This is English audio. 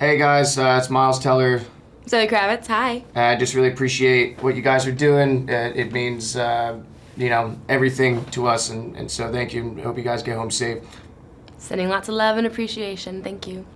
Hey guys, uh, it's Miles Teller. Zoe Kravitz, hi. Uh, I just really appreciate what you guys are doing. Uh, it means, uh, you know, everything to us, and, and so thank you. Hope you guys get home safe. Sending lots of love and appreciation. Thank you.